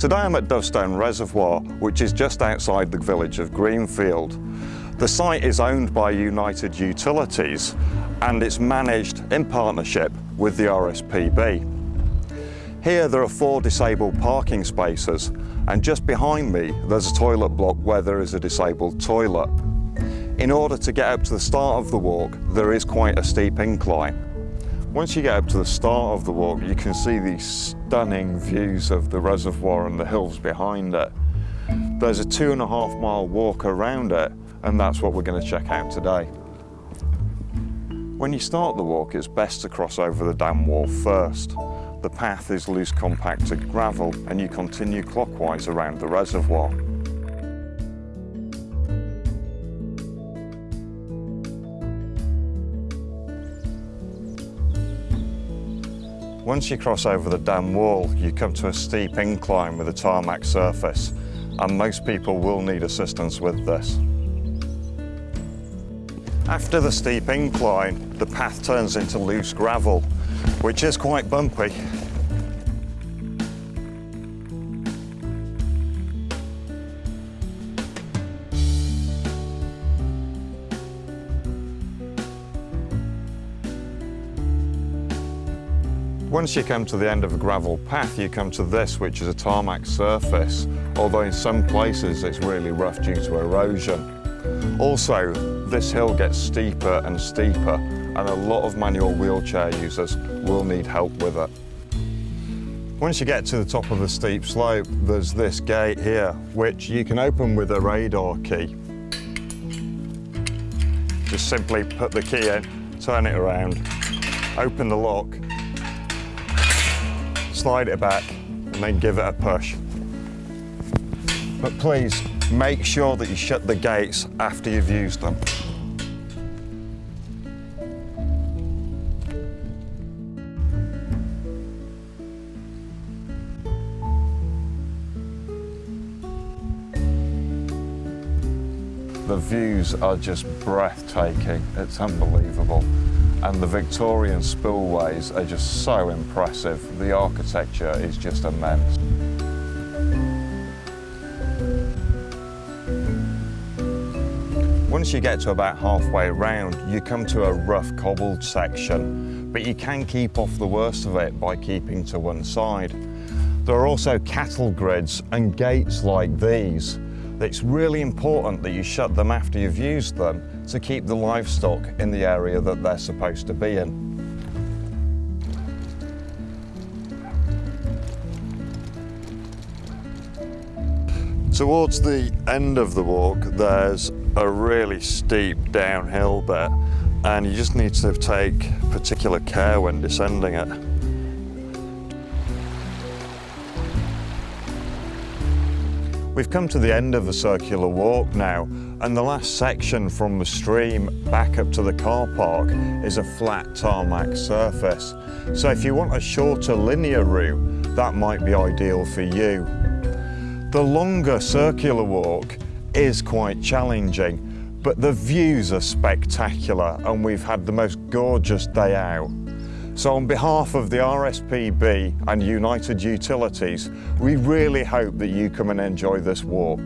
Today I'm at Dovestone Reservoir, which is just outside the village of Greenfield. The site is owned by United Utilities and it's managed in partnership with the RSPB. Here there are four disabled parking spaces and just behind me there's a toilet block where there is a disabled toilet. In order to get up to the start of the walk there is quite a steep incline once you get up to the start of the walk, you can see these stunning views of the reservoir and the hills behind it. There's a two and a half mile walk around it, and that's what we're going to check out today. When you start the walk, it's best to cross over the dam wall first. The path is loose compacted gravel, and you continue clockwise around the reservoir. Once you cross over the dam wall, you come to a steep incline with a tarmac surface, and most people will need assistance with this. After the steep incline, the path turns into loose gravel, which is quite bumpy. Once you come to the end of a gravel path, you come to this, which is a tarmac surface, although in some places it's really rough due to erosion. Also, this hill gets steeper and steeper, and a lot of manual wheelchair users will need help with it. Once you get to the top of the steep slope, there's this gate here, which you can open with a radar key. Just simply put the key in, turn it around, open the lock, slide it back and then give it a push. But please make sure that you shut the gates after you've used them. The views are just breathtaking. It's unbelievable and the Victorian spillways are just so impressive. The architecture is just immense. Once you get to about halfway around, you come to a rough cobbled section, but you can keep off the worst of it by keeping to one side. There are also cattle grids and gates like these. It's really important that you shut them after you've used them to keep the livestock in the area that they're supposed to be in. Towards the end of the walk, there's a really steep downhill bit, and you just need to take particular care when descending it. We've come to the end of the circular walk now, and the last section from the stream back up to the car park is a flat tarmac surface. So if you want a shorter linear route, that might be ideal for you. The longer circular walk is quite challenging, but the views are spectacular and we've had the most gorgeous day out. So on behalf of the RSPB and United Utilities, we really hope that you come and enjoy this walk.